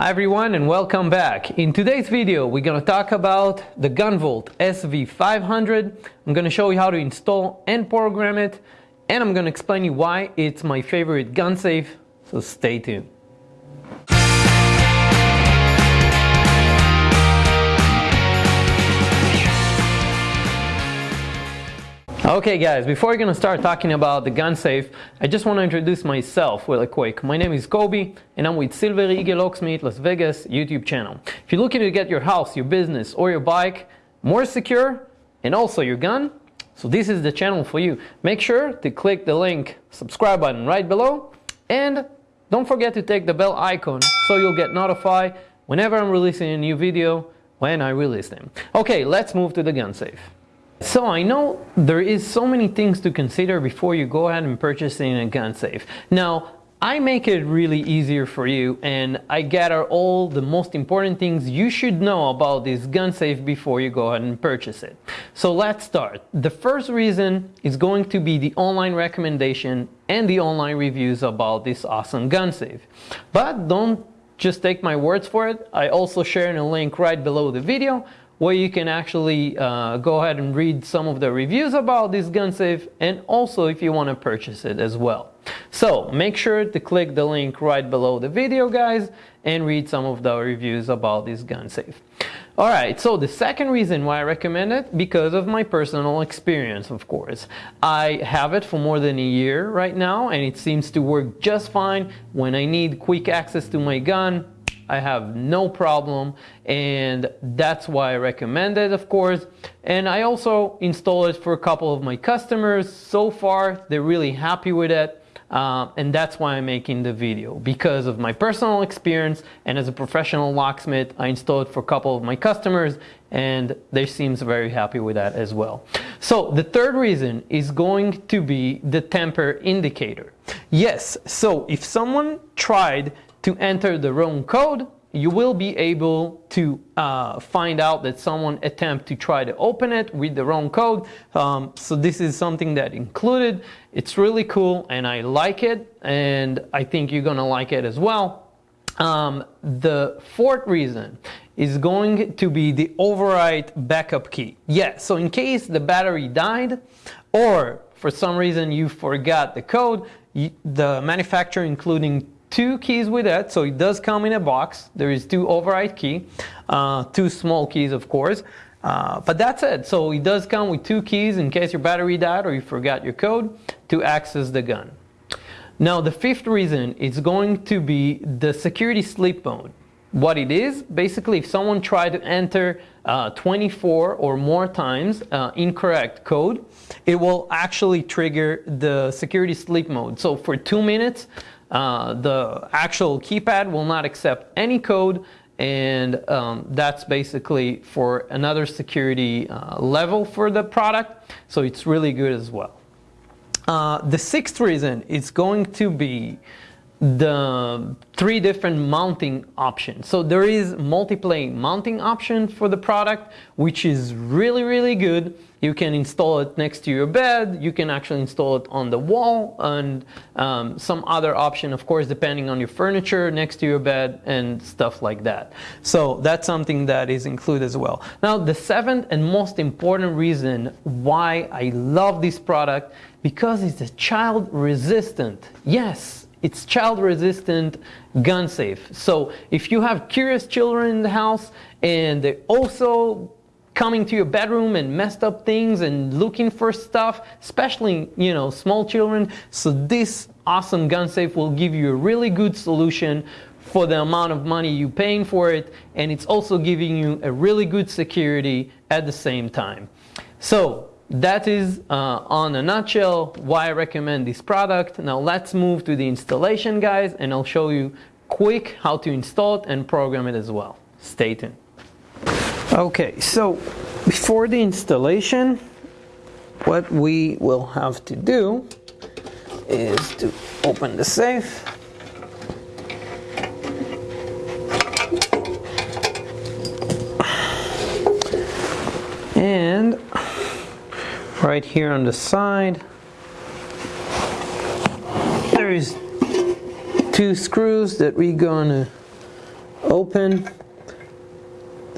Hi everyone and welcome back. In today's video we're going to talk about the GunVault SV500. I'm going to show you how to install and program it and I'm going to explain you why it's my favorite gun safe, so stay tuned. Okay guys, before we're gonna start talking about the gun safe, I just want to introduce myself really quick. My name is Kobe and I'm with Silver Eagle Locksmith Las Vegas YouTube channel. If you're looking to get your house, your business or your bike more secure and also your gun, so this is the channel for you. Make sure to click the link subscribe button right below and don't forget to take the bell icon so you'll get notified whenever I'm releasing a new video when I release them. Okay, let's move to the gun safe. So I know there is so many things to consider before you go ahead and purchasing a gun safe. Now, I make it really easier for you and I gather all the most important things you should know about this gun safe before you go ahead and purchase it. So let's start. The first reason is going to be the online recommendation and the online reviews about this awesome gun safe. But don't just take my words for it. I also share a link right below the video where you can actually uh, go ahead and read some of the reviews about this gun safe and also if you want to purchase it as well. So make sure to click the link right below the video guys and read some of the reviews about this gun safe. Alright, so the second reason why I recommend it, because of my personal experience of course. I have it for more than a year right now and it seems to work just fine when I need quick access to my gun I have no problem and that's why I recommend it of course and I also install it for a couple of my customers so far they're really happy with it uh, and that's why I'm making the video because of my personal experience and as a professional locksmith I installed it for a couple of my customers and they seems very happy with that as well. So the third reason is going to be the tamper indicator. Yes, so if someone tried to enter the wrong code, you will be able to uh, find out that someone attempt to try to open it with the wrong code. Um, so this is something that included. It's really cool and I like it and I think you're gonna like it as well. Um, the fourth reason is going to be the override backup key. Yeah, so in case the battery died or for some reason you forgot the code, the manufacturer including two keys with it, so it does come in a box. There is two override key, uh, two small keys of course, uh, but that's it. So it does come with two keys in case your battery died or you forgot your code to access the gun. Now the fifth reason is going to be the security sleep mode. What it is, basically if someone tried to enter uh, 24 or more times uh, incorrect code, it will actually trigger the security sleep mode. So for two minutes, uh, the actual keypad will not accept any code and um, that's basically for another security uh, level for the product so it's really good as well. Uh, the sixth reason is going to be the three different mounting options. So there is multiplane mounting option for the product, which is really, really good. You can install it next to your bed. You can actually install it on the wall and um, some other option, of course, depending on your furniture next to your bed and stuff like that. So that's something that is included as well. Now, the seventh and most important reason why I love this product because it's a child resistant. Yes, it's child resistant, gun safe. So if you have curious children in the house and they're also coming to your bedroom and messed up things and looking for stuff, especially, you know, small children. So this awesome gun safe will give you a really good solution for the amount of money you're paying for it. And it's also giving you a really good security at the same time. So that is uh, on a nutshell why I recommend this product. Now let's move to the installation guys and I'll show you quick how to install it and program it as well. Stay tuned. Okay, so before the installation, what we will have to do is to open the safe. And right here on the side there is two screws that we're gonna open.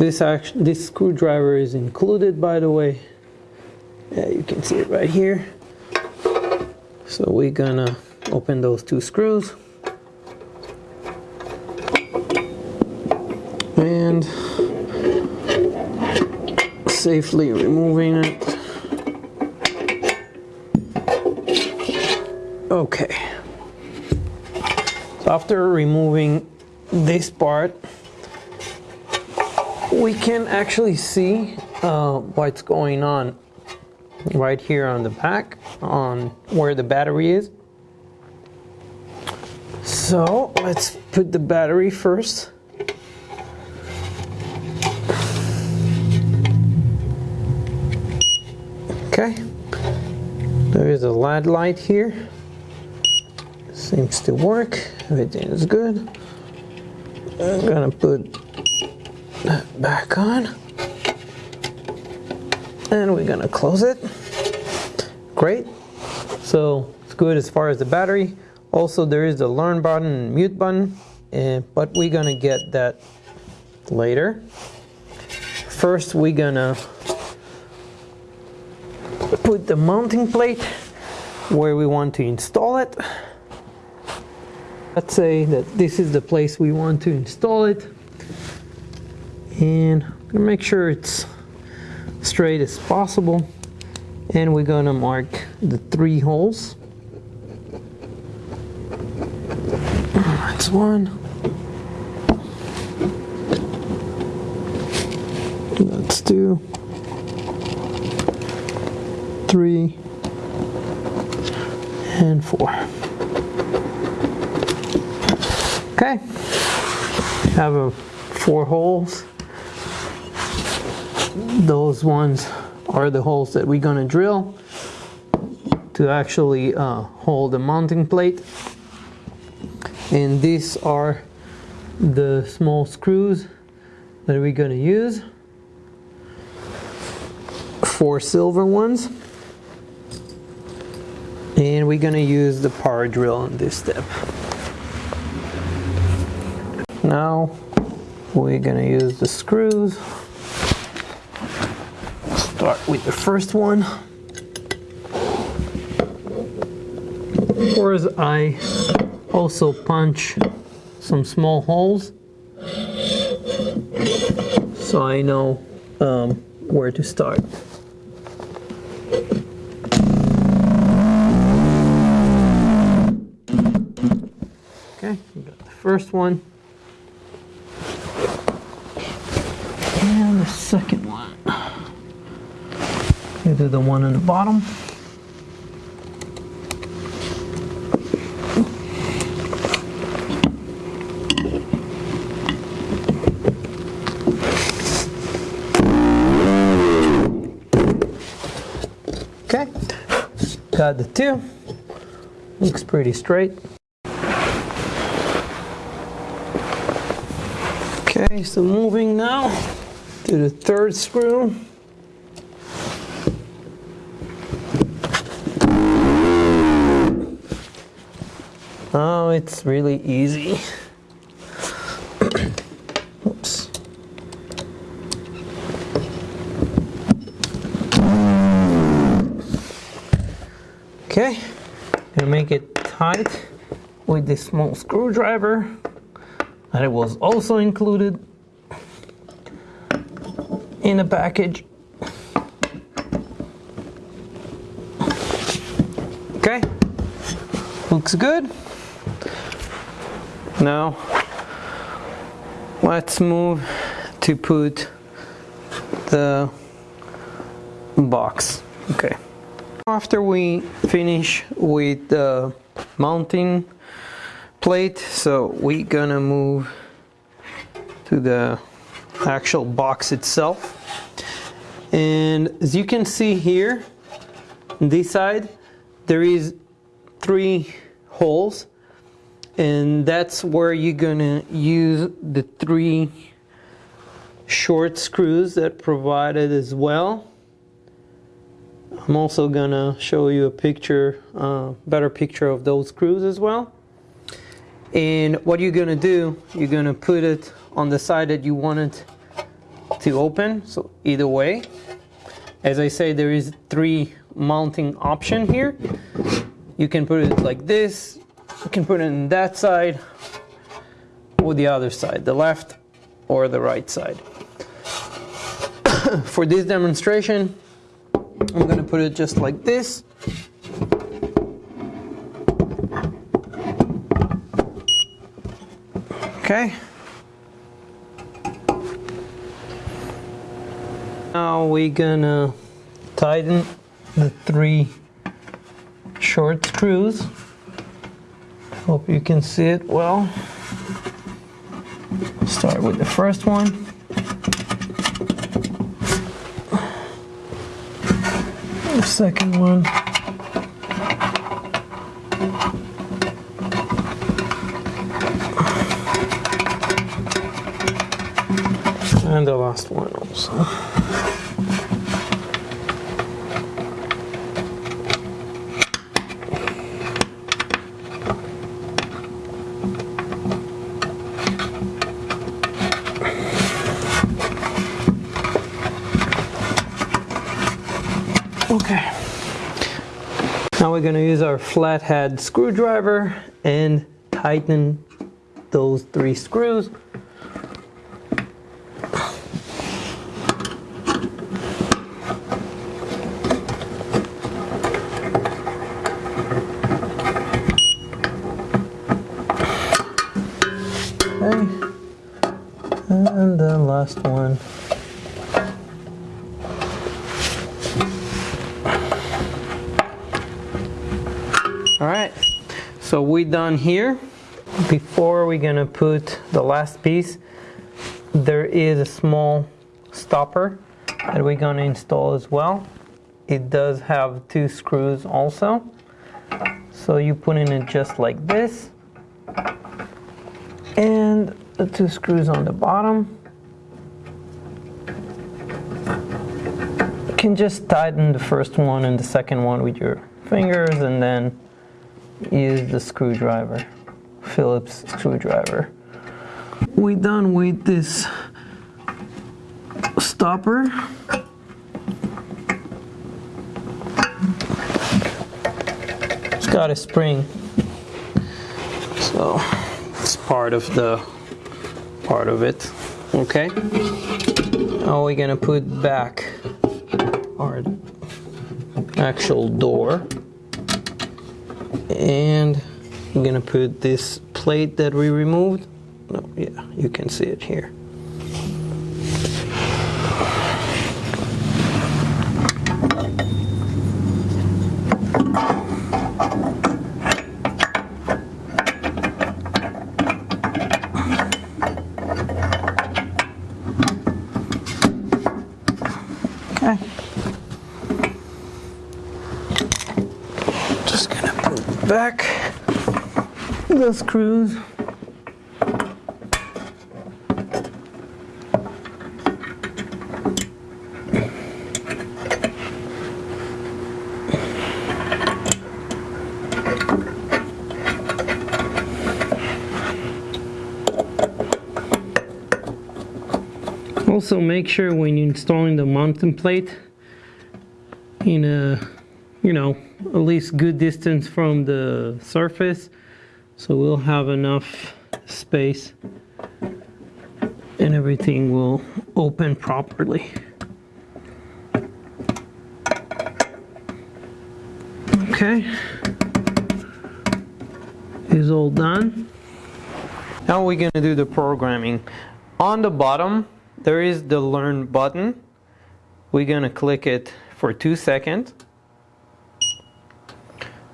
This action, this screwdriver is included by the way. Yeah, you can see it right here. So we're gonna open those two screws. And safely removing it. Okay. So after removing this part, we can actually see uh, what's going on right here on the back on where the battery is. So let's put the battery first. Okay, there is a LED light here. Seems to work, everything is good. I'm gonna put that back on. And we're gonna close it. Great. So it's good as far as the battery. Also there is the learn button and mute button, and, but we're gonna get that later. First we're gonna put the mounting plate where we want to install it. Let's say that this is the place we want to install it. And I'm gonna make sure it's straight as possible. And we're gonna mark the three holes. That's one. That's two. Three. And four. Okay. Have a four holes. Those ones are the holes that we're gonna drill to actually uh, hold the mounting plate. And these are the small screws that we're gonna use. Four silver ones. And we're gonna use the power drill in this step. Now we're gonna use the screws. Start with the first one. Of course, I also punch some small holes so I know um, where to start. Okay, we got the first one. And the second one. Do the one on the bottom. Okay, got the two. Looks pretty straight. Okay, so moving now to the third screw. Oh, it's really easy. Oops. Okay, gonna make it tight with this small screwdriver that it was also included in the package. Okay, looks good. Now, let's move to put the box. Okay. After we finish with the mounting plate, so we're gonna move to the actual box itself. And as you can see here, on this side, there is three holes and that's where you're gonna use the three short screws that provided as well. I'm also gonna show you a picture, uh, better picture of those screws as well. And what you're gonna do, you're gonna put it on the side that you want it to open, so either way. As I say, there is three mounting option here. You can put it like this, you can put it in that side, or the other side, the left or the right side. For this demonstration, I'm gonna put it just like this. Okay. Now we're gonna tighten the three short screws. Hope you can see it well. Start with the first one. The second one. And the last one also. Okay. Now we're going to use our flathead screwdriver and tighten those three screws. All right, so we done here. Before we're gonna put the last piece, there is a small stopper that we're gonna install as well. It does have two screws also. So you put in it just like this. And the two screws on the bottom. You can just tighten the first one and the second one with your fingers and then use the screwdriver, Phillips screwdriver. We done with this stopper. It's got a spring, so it's part of the part of it. Okay. Now we're gonna put back our actual door and I'm gonna put this plate that we removed. No yeah you can see it here okay just gonna put back the screws. Also make sure when you're installing the mounting plate in a you know at least good distance from the surface so we'll have enough space and everything will open properly. Okay. Is all done? Now we're going to do the programming. On the bottom there is the learn button. We're going to click it for two seconds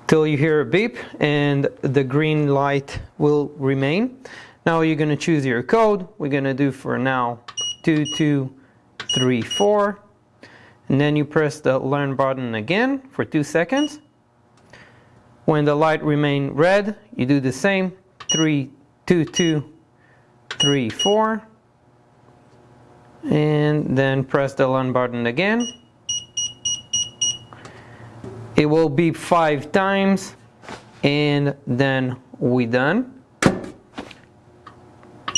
till you hear a beep and the green light will remain. Now you're going to choose your code. We're going to do for now 2234 and then you press the learn button again for two seconds. When the light remain red, you do the same 32234 and then press the learn button again it will beep five times and then we done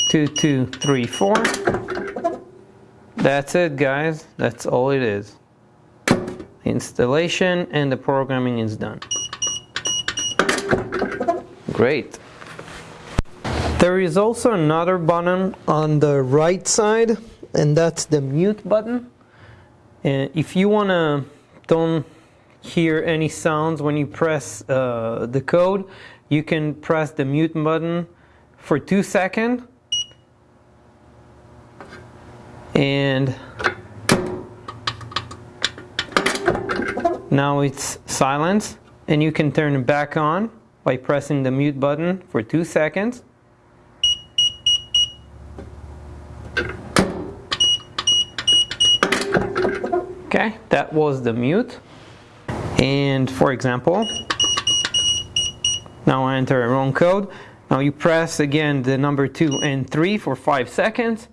two, two, three, four. That's it guys, that's all it is. Installation and the programming is done. Great. There is also another button on the right side and that's the mute button. And if you want to don't hear any sounds when you press uh, the code, you can press the mute button for two seconds. And now it's silence and you can turn it back on by pressing the mute button for two seconds. Okay that was the mute and for example now I enter a wrong code now you press again the number two and three for five seconds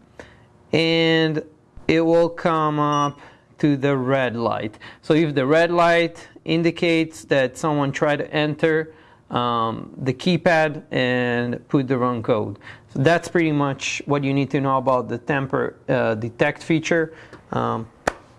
and it will come up to the red light. So if the red light indicates that someone tried to enter um, the keypad and put the wrong code. So that's pretty much what you need to know about the tamper uh, detect feature. Um,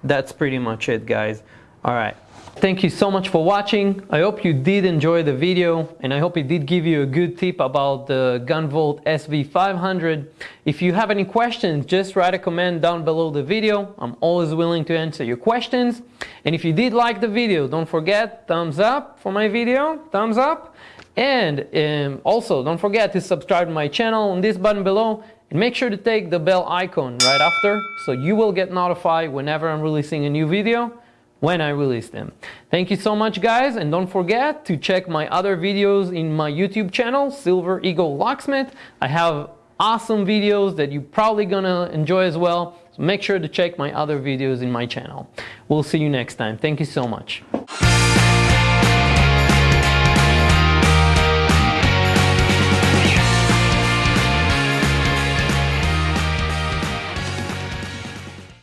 that's pretty much it guys. Alright. Thank you so much for watching. I hope you did enjoy the video and I hope it did give you a good tip about the GunVault SV500. If you have any questions, just write a comment down below the video. I'm always willing to answer your questions. And if you did like the video, don't forget thumbs up for my video, thumbs up. And um, also don't forget to subscribe to my channel on this button below and make sure to take the bell icon right after so you will get notified whenever I'm releasing a new video when I release them. Thank you so much guys and don't forget to check my other videos in my YouTube channel, Silver Eagle Locksmith. I have awesome videos that you're probably gonna enjoy as well. So make sure to check my other videos in my channel. We'll see you next time. Thank you so much.